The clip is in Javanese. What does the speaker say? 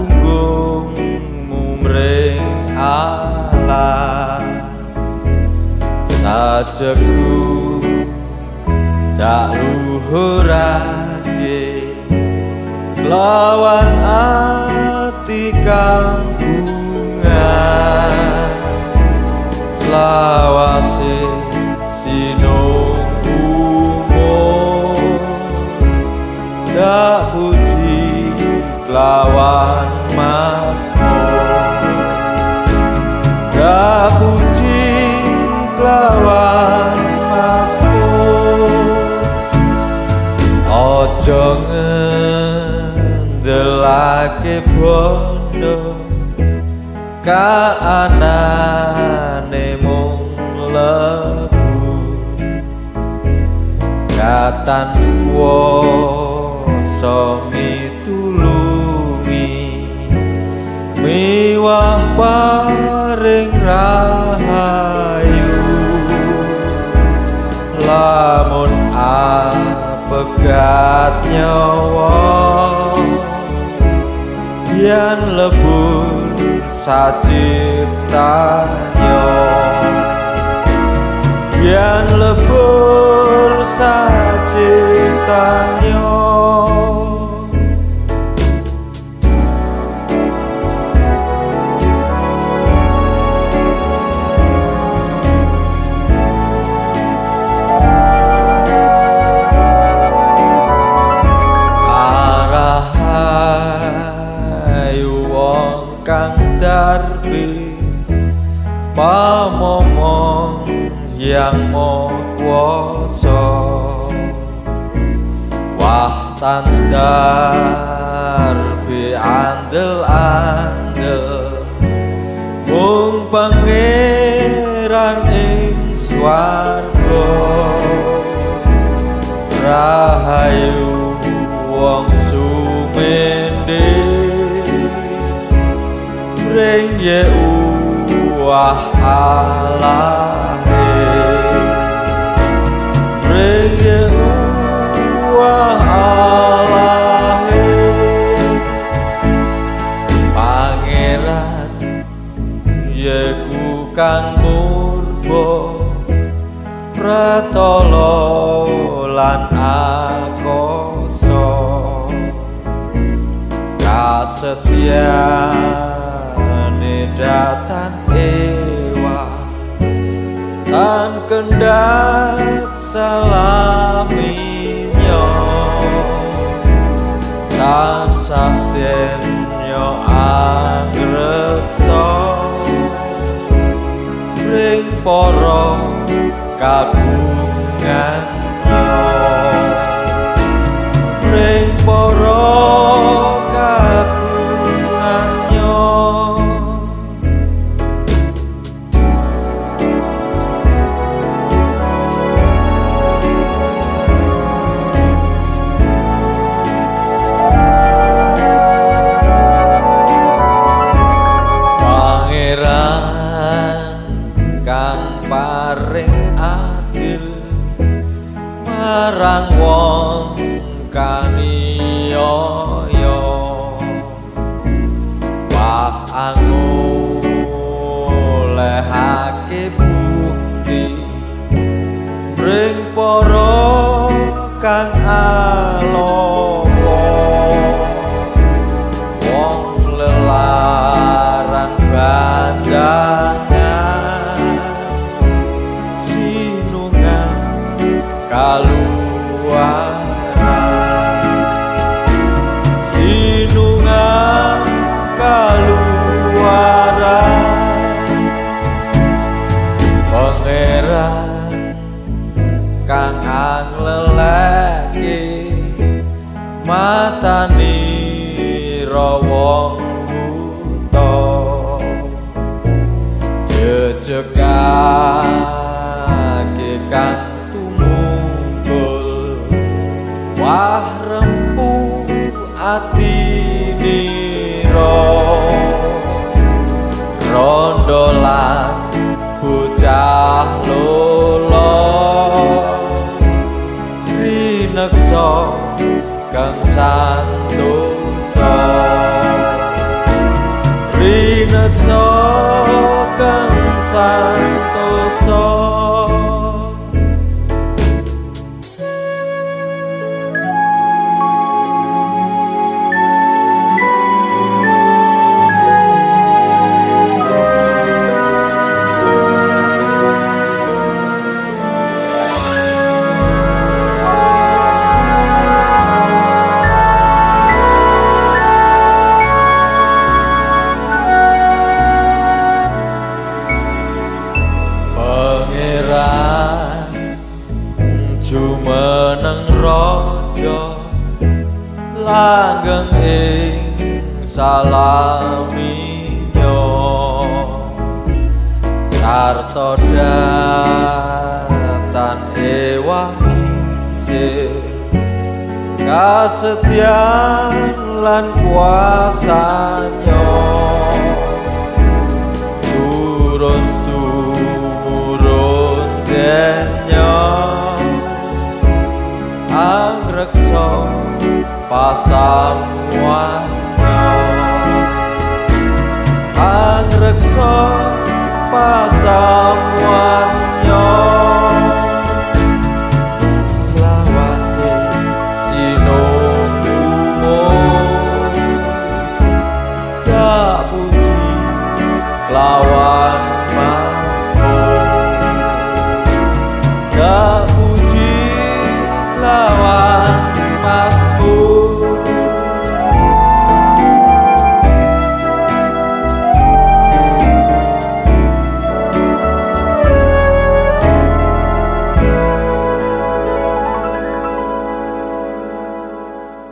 punggungmu mring sajeku tak luhurake lawan ati kang lawan masmu. Dak puji lawan masmu. Ojo ngendelake bondo kaanane mung lebu katan kuoso miwah paring rahayu. Lamun apegat nyawa yen lebur saciptanya yen lebur saciptanya yang mau kuasa. Wah tandar bi andel andel mung pangeran ing swarga. Rahayu wong sumende. Ring ye wah alahe ye ku kang murba pratala lan akoso kasetyane datan ewa tan kendat salaminyo πόρο 아 angleleke matani rawong buta. Jejegake kang tumungkul wah rempu ati salaminyo sarto datan ewaki se kasetian lan kuasanya.